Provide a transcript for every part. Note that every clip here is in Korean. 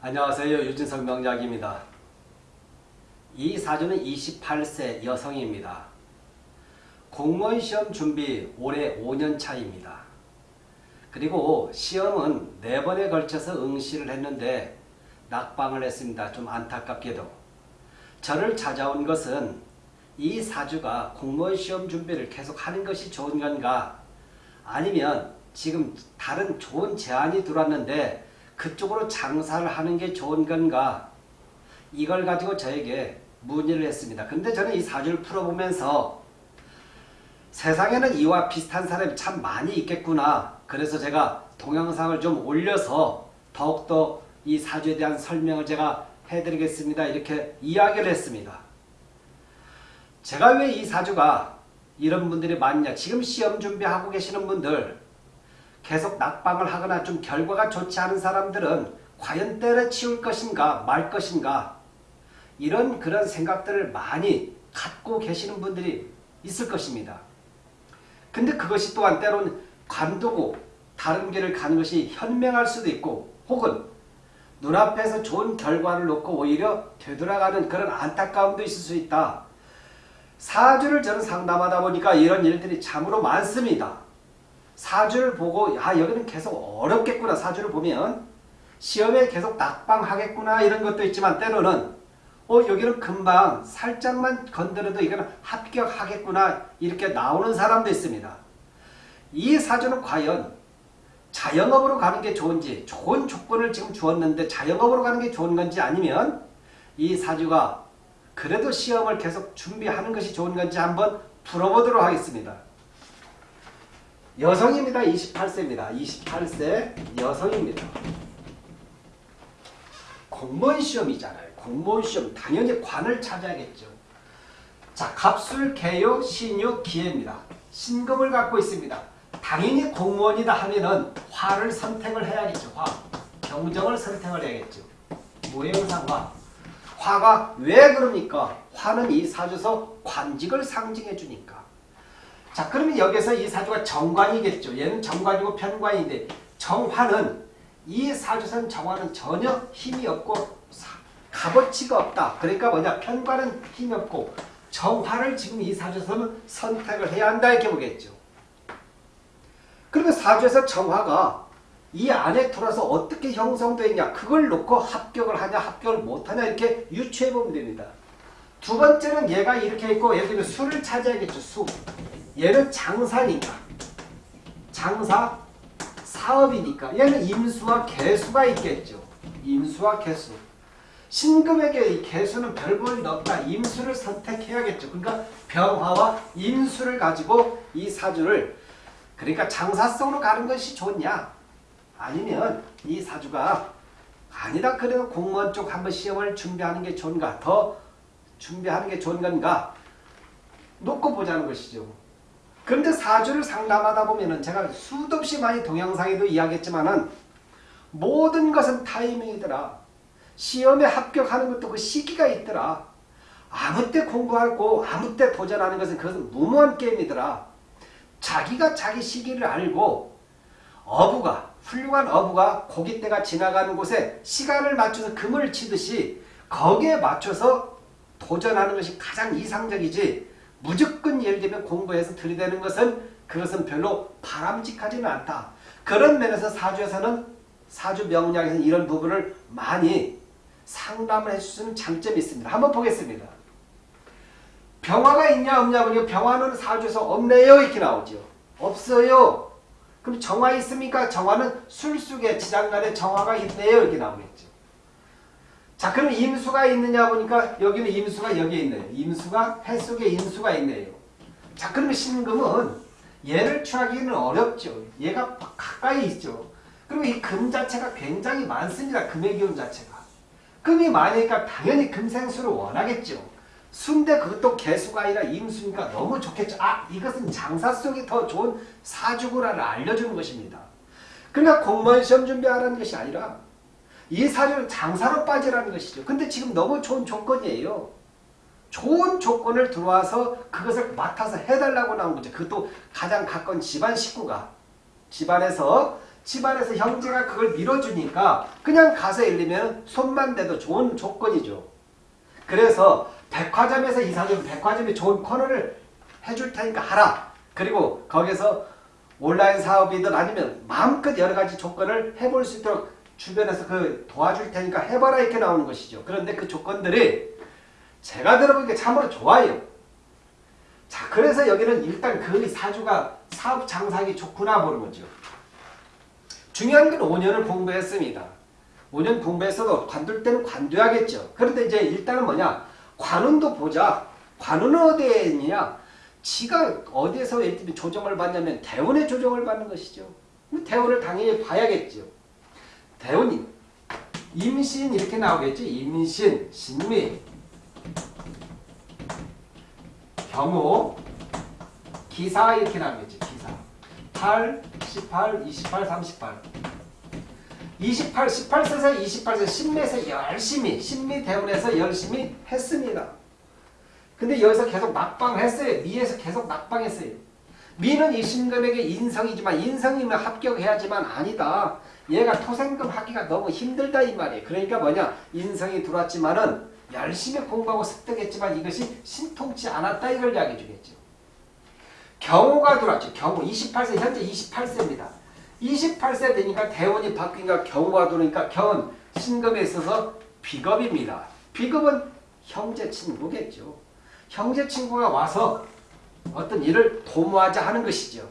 안녕하세요. 유진석 명작입니다. 이 사주는 28세 여성입니다. 공무원 시험 준비 올해 5년 차입니다. 그리고 시험은 4번에 걸쳐서 응시를 했는데 낙방을 했습니다. 좀 안타깝게도. 저를 찾아온 것은 이 사주가 공무원 시험 준비를 계속 하는 것이 좋은 건가 아니면 지금 다른 좋은 제안이 들어왔는데 그쪽으로 장사를 하는 게 좋은 건가 이걸 가지고 저에게 문의를 했습니다. 근데 저는 이 사주를 풀어보면서 세상에는 이와 비슷한 사람이 참 많이 있겠구나. 그래서 제가 동영상을 좀 올려서 더욱더 이 사주에 대한 설명을 제가 해드리겠습니다. 이렇게 이야기를 했습니다. 제가 왜 이 사주가 이런 분들이 많냐. 지금 시험 준비하고 계시는 분들 계속 낙방을 하거나 좀 결과가 좋지 않은 사람들은 과연 때려치울 것인가 말 것인가 이런 그런 생각들을 많이 갖고 계시는 분들이 있을 것입니다. 근데 그것이 또한 때로는 관두고 다른 길을 가는 것이 현명할 수도 있고 혹은 눈앞에서 좋은 결과를 놓고 오히려 되돌아가는 그런 안타까움도 있을 수 있다. 사주를 저는 상담하다 보니까 이런 일들이 참으로 많습니다. 사주를 보고 야 여기는 계속 어렵겠구나 사주를 보면 시험에 계속 낙방하겠구나 이런 것도 있지만 때로는 어 여기는 금방 살짝만 건드려도 이거는 합격하겠구나 이렇게 나오는 사람도 있습니다. 이 사주는 과연 자영업으로 가는 게 좋은지 좋은 조건을 지금 주었는데 자영업으로 가는 게 좋은 건지 아니면 이 사주가 그래도 시험을 계속 준비하는 것이 좋은 건지 한번 풀어보도록 하겠습니다. 여성입니다. 28세입니다. 28세 여성입니다. 공무원 시험이잖아요. 공무원 시험 당연히 관을 찾아야겠죠. 자, 갑술, 개요, 신유, 기해입니다. 신금을 갖고 있습니다. 당연히 공무원이다 하면은 화를 선택을 해야겠죠. 화. 경정을 선택을 해야겠죠. 모형상 화. 화가 왜 그럽니까? 화는 이 사주에서 관직을 상징해 주니까. 자 그러면 여기서 이 사주가 정관이겠죠. 얘는 정관이고 편관인데 정화는 이 사주선 정화는 전혀 힘이 없고 값어치가 없다. 그러니까 뭐냐 편관은 힘이 없고 정화를 지금 이 사주에서는 선택을 해야 한다 이렇게 보겠죠. 그러면 사주에서 정화가 이 안에 들어서 어떻게 형성되어 있냐 그걸 놓고 합격을 하냐 합격을 못하냐 이렇게 유추해 보면 됩니다. 두 번째는 얘가 이렇게 있고 예를 들면 수를 찾아야겠죠. 수. 얘는 장사니까. 장사 사업이니까 얘는 임수와 개수가 있겠죠. 임수와 개수. 신금에게 이 개수는 별볼이 없다. 임수를 선택해야겠죠. 그러니까 병화와 임수를 가지고 이 사주를 그러니까 장사성으로 가는 것이 좋냐 아니면 이 사주가 아니다 그래도 공무원 쪽 한번 시험을 준비하는 게 좋은가 더 준비하는 게 좋은 건가 놓고 보자는 것이죠. 그런데 사주를 상담하다 보면은 제가 수도 없이 많이 동영상에도 이야기했지만은 모든 것은 타이밍이더라. 시험에 합격하는 것도 그 시기가 있더라. 아무 때 공부하고 아무 때 도전하는 것은 그것은 무모한 게임이더라. 자기가 자기 시기를 알고 어부가 훌륭한 어부가 고깃대가 지나가는 곳에 시간을 맞춰서 금을 치듯이 거기에 맞춰서 도전하는 것이 가장 이상적이지 무조건 예를 들면 공부해서 들이대는 것은 그것은 별로 바람직하지는 않다. 그런 면에서 사주에서는 사주 명량에서는 이런 부분을 많이 상담을 해주시는 장점이 있습니다. 한번 보겠습니다. 병화가 있냐 없냐 보니 병화는 사주에서 없네요 이렇게 나오죠. 없어요. 그럼 정화 있습니까? 정화는 술속에 지장간에 정화가 있네요 이렇게 나오겠죠. 자 그럼 임수가 있느냐 보니까 여기는 임수가 여기에 있네요. 임수가 해 속에 임수가 있네요. 자 그러면 신금은 얘를 취하기는 어렵죠. 얘가 가까이 있죠. 그리고 이 금 자체가 굉장히 많습니다. 금의 기운 자체가. 금이 많으니까 당연히 금생수를 원하겠죠. 순대 그것도 개수가 아니라 임수니까 너무 좋겠죠. 아 이것은 장사 속이 더 좋은 사주구라를 알려주는 것입니다. 그러니까 공무원 시험 준비하라는 것이 아니라 이 사주는 장사로 빠지라는 것이죠. 근데 지금 너무 좋은 조건이에요. 좋은 조건을 들어와서 그것을 맡아서 해달라고 나온 거죠. 그것도 가장 가까운 집안 식구가 집안에서 집안에서 형제가 그걸 밀어주니까 그냥 가서 일리면 손만 대도 좋은 조건이죠. 그래서 백화점에서 이 사주는 백화점이 좋은 코너를 해줄 테니까 하라. 그리고 거기서 온라인 사업이든 아니면 마음껏 여러 가지 조건을 해볼 수 있도록 주변에서 그 도와줄 테니까 해봐라 이렇게 나오는 것이죠. 그런데 그 조건들이 제가 들어보니까 참으로 좋아요. 자, 그래서 여기는 일단 그 사주가 사업 장사하기 좋구나 보는 거죠. 중요한 건 5년을 공부했습니다. 5년 공부해서도 관둘 때는 관둬야겠죠. 그런데 이제 일단은 뭐냐? 관운도 보자. 관운은 어디에 있느냐? 지가 어디에서 조정을 받냐면 대운의 조정을 받는 것이죠. 대운을 당연히 봐야겠죠. 대운이 임신 이렇게 나오겠죠. 임신, 신미, 경우, 기사 이렇게 나오겠죠. 기사. 8, 18, 28, 38. 28, 18세에서 28세 신매에서 열심히 신미 대운에서 열심히 했습니다. 근데 여기서 계속 낙방했어요. 미에서 계속 낙방했어요. 미는 이 신금에게 인성이지만 인성이면 합격해야지만 아니다. 얘가 토생금 하기가 너무 힘들다 이 말이에요. 그러니까 뭐냐 인성이 들어왔지만은 열심히 공부하고 습득했지만 이것이 신통치 않았다 이걸 이야기해 주겠죠. 경호가 들어왔죠. 경호 28세 현재 28세입니다. 28세 되니까 대원이 바뀌니까 경호가 들어오니까 경은 신금에 있어서 비겁입니다. 비겁은 형제 친구겠죠. 형제 친구가 와서 어떤 일을 도모하자 하는 것이죠.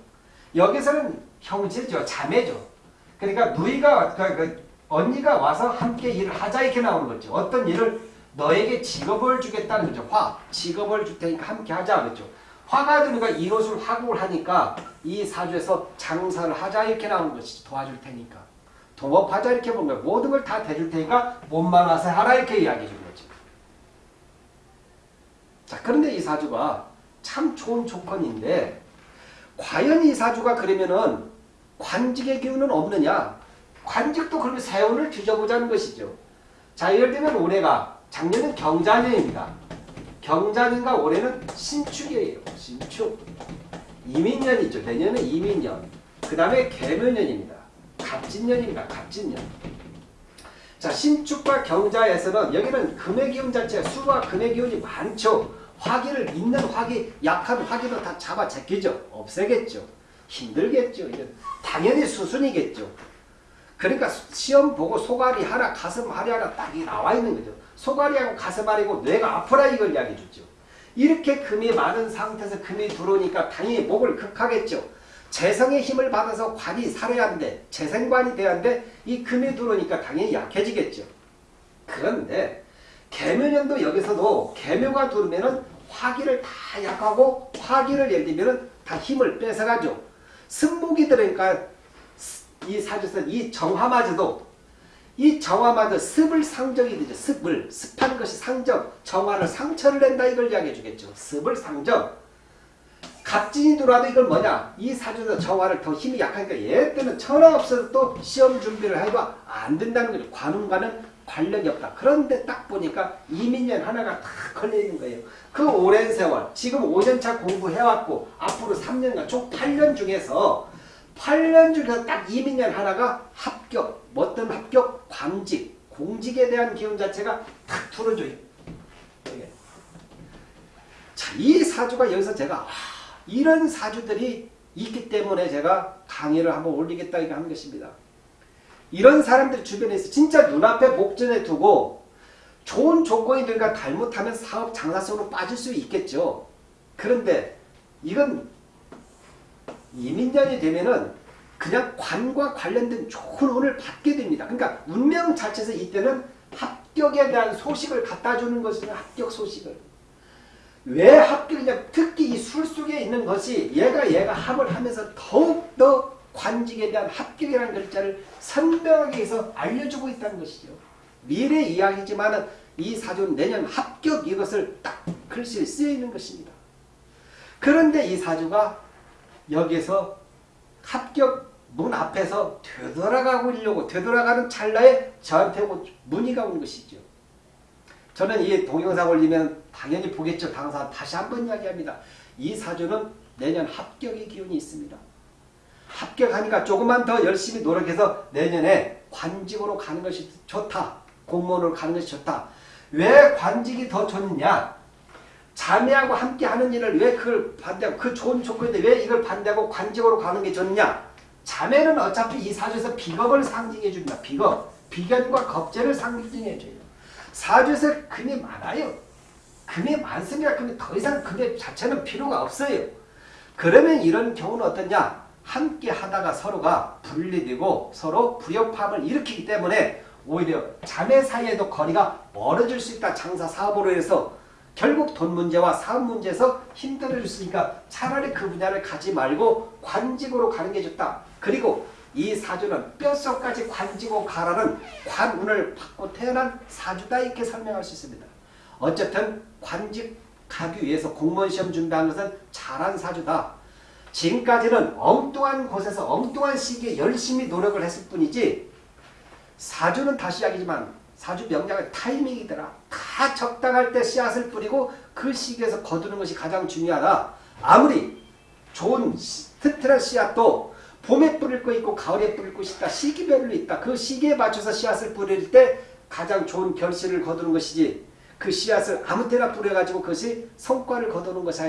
여기서는 형제죠. 자매죠. 그러니까 누이가 그, 그 언니가 와서 함께 일을 하자 이렇게 나오는 거죠. 어떤 일을 너에게 직업을 주겠다는 거죠. 화. 직업을 줄 테니까 함께 하자 그죠. 화가 드니까 이것을 화국을 하니까 이 사주에서 장사를 하자 이렇게 나오는 것이죠. 도와줄 테니까. 동업하자 이렇게 보는 거예요. 모든 걸 다 대줄 테니까 몸만 와서 하라 이렇게 이야기해 준 거죠. 자 그런데 이 사주가 참 좋은 조건인데 과연 이 사주가 그러면은 관직의 기운은 없느냐? 관직도 그러면 세운을 뒤져보자는 것이죠. 자 예를 들면 올해가 작년은 경자년입니다. 경자년과 올해는 신축이에요. 신축. 이민년이죠. 내년은 이민년. 그 다음에 개묘년입니다. 갑진년입니다. 갑진년. 자 신축과 경자에서는 여기는 금의 기운 자체가 수와 금의 기운이 많죠. 화기를 있는 화기, 약한 화기도 다 잡아 제끼죠. 없애겠죠. 힘들겠죠. 이제 당연히 수순이겠죠. 그러니까 시험 보고 소갈이 하나, 가슴 하리 하나 딱이 나와 있는 거죠. 소갈이하고 가슴 하리고 뇌가 아프라 이걸 이야기해 주죠. 이렇게 금이 많은 상태에서 금이 들어오니까 당연히 목을 극하겠죠. 재성의 힘을 받아서 관이 살아야 하는데 재생관이 돼야 하는데 이 금이 들어오니까 당연히 약해지겠죠. 그런데 개묘년도 여기서도 개묘가 들어오면은 화기를 다 약하고 화기를 들면은 다 힘을 뺏어가죠. 승목이 들으니까 이 사주에서 이 정화마저도 이 정화마저 습을 상정이 되죠. 습을 습한 것이 상정 정화를 상처를 낸다 이걸 이야기해 주겠죠. 습을 상정 갑진이 들어와도 이걸 뭐냐 이 사주에서 정화를 더 힘이 약하니까 얘 때는 천하 없어도 또 시험 준비를 해봐 안 된다는 거죠. 관운과는 관련이 없다. 그런데 딱 보니까 이민년 하나가 다 걸려있는 거예요. 그 오랜 세월 지금 5년차 공부해왔고 앞으로 3년간 총 8년 중에서 8년 중에서 딱 이민년 하나가 합격, 어떤 합격, 관직, 공직에 대한 기운 자체가 탁 틀어줘요. 자, 이 사주가 여기서 제가 아, 이런 사주들이 있기 때문에 제가 강의를 한번 올리겠다 하는 것입니다. 이런 사람들 주변에 있어 진짜 눈앞에 목전에 두고 좋은 조건이 되니까 잘못하면 사업 장사 속으로 빠질 수 있겠죠. 그런데 이건 이민년이 되면은 그냥 관과 관련된 좋은 운을 받게 됩니다. 그러니까 운명 자체에서 이때는 합격에 대한 소식을 갖다 주는 것이죠. 합격 소식을. 왜 합격이냐? 특히 이 술 속에 있는 것이 얘가 얘가 합을 하면서 더욱더 관직에 대한 합격이라는 글자를 선명하게 해서 알려주고 있다는 것이죠. 미래 이야기지만 이 사주는 내년 합격 이것을 딱 글씨에 쓰여 있는 것입니다. 그런데 이 사주가 여기서 합격 문 앞에서 되돌아가고 있려고 되돌아가는 찰나에 저한테 문의가 온 것이죠. 저는 이 동영상 올리면 당연히 보겠죠. 당사 다시 한번 이야기합니다. 이 사주는 내년 합격의 기운이 있습니다. 합격하니까 조금만 더 열심히 노력해서 내년에 관직으로 가는 것이 좋다. 공무원으로 가는 것이 좋다. 왜 관직이 더 좋느냐? 자매하고 함께 하는 일을 왜 그걸 반대하고 그 좋은 조건인데 왜 이걸 반대하고 관직으로 가는 게 좋느냐? 자매는 어차피 이 사주에서 비겁을 상징해 줍니다. 비겁. 비견과 겁재를 상징해 줘요. 사주에서 금이 많아요. 금이 많습니다. 금이 더 이상 금의 자체는 필요가 없어요. 그러면 이런 경우는 어떠냐? 함께 하다가 서로가 분리되고 서로 불협화음을 일으키기 때문에 오히려 자매 사이에도 거리가 멀어질 수 있다. 장사 사업으로 해서 결국 돈 문제와 사업 문제에서 힘들어질 수 있으니까 차라리 그 분야를 가지 말고 관직으로 가는 게 좋다. 그리고 이 사주는 뼛속까지 관직으로 가라는 관운을 받고 태어난 사주다 이렇게 설명할 수 있습니다. 어쨌든 관직 가기 위해서 공무원 시험 준비한 것은 잘한 사주다. 지금까지는 엉뚱한 곳에서 엉뚱한 시기에 열심히 노력을 했을 뿐이지 사주는 다시 이야기지만 사주 명량은 타이밍이더라. 다 적당할 때 씨앗을 뿌리고 그 시기에서 거두는 것이 가장 중요하다. 아무리 좋은 스트레스 씨앗도 봄에 뿌릴 거 있고 가을에 뿌릴 것이 있다. 시기별로 있다. 그 시기에 맞춰서 씨앗을 뿌릴 때 가장 좋은 결실을 거두는 것이지 그 씨앗을 아무 때나 뿌려가지고 그것이 성과를 거두는 것이 아니라